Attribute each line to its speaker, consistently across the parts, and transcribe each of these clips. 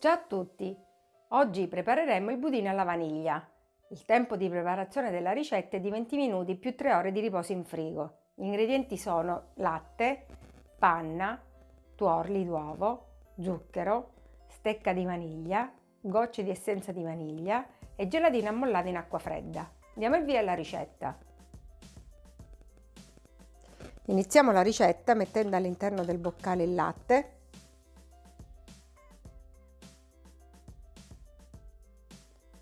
Speaker 1: Ciao a tutti! Oggi prepareremo il budino alla vaniglia. Il tempo di preparazione della ricetta è di 20 minuti più 3 ore di riposo in frigo. Gli ingredienti sono latte, panna, tuorli d'uovo, zucchero, stecca di vaniglia, gocce di essenza di vaniglia e gelatina ammollata in acqua fredda. Diamo il via alla ricetta. Iniziamo la ricetta mettendo all'interno del boccale il latte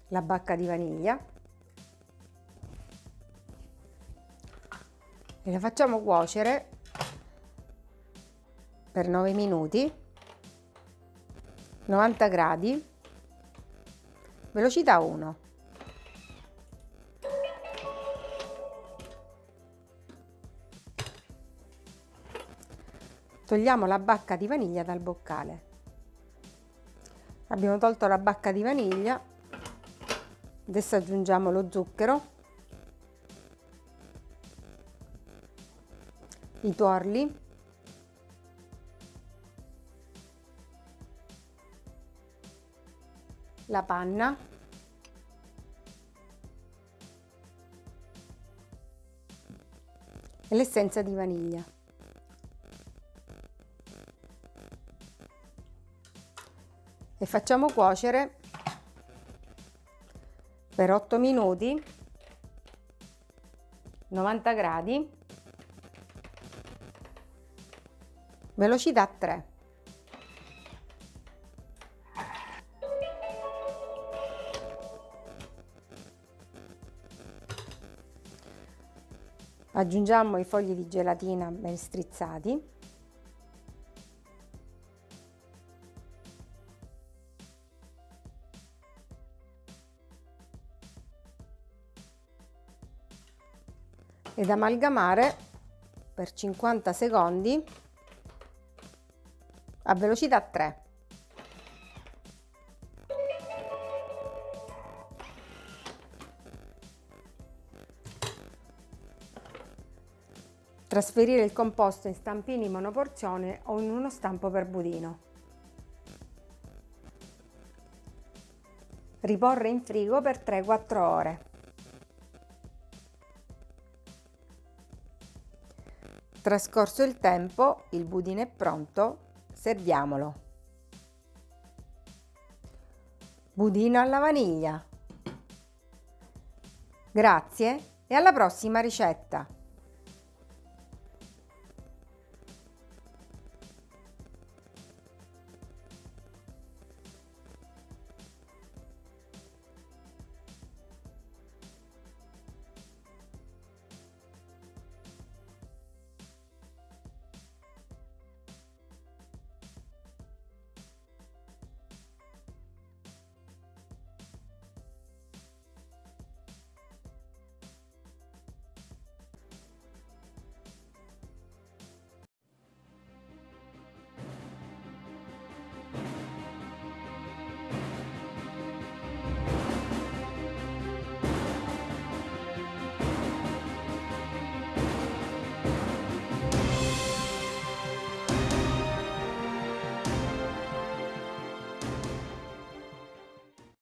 Speaker 1: la bacca di vaniglia. E la facciamo cuocere per 9 minuti. 90 gradi. Velocità 1 togliamo la bacca di vaniglia dal boccale. Abbiamo tolto la bacca di vaniglia adesso aggiungiamo lo zucchero. I tuorli. La panna. E l'essenza di vaniglia. E facciamo cuocere per 8 minuti 90 gradi velocità 3 aggiungiamo i fogli di gelatina ben strizzati ed amalgamare per 50 secondi a velocità 3. Trasferire il composto in stampini monoporzione o in uno stampo per budino. Riporre in frigo per 3-4 ore. Trascorso il tempo, il budino è pronto, serviamolo. Budino alla vaniglia. Grazie e alla prossima ricetta!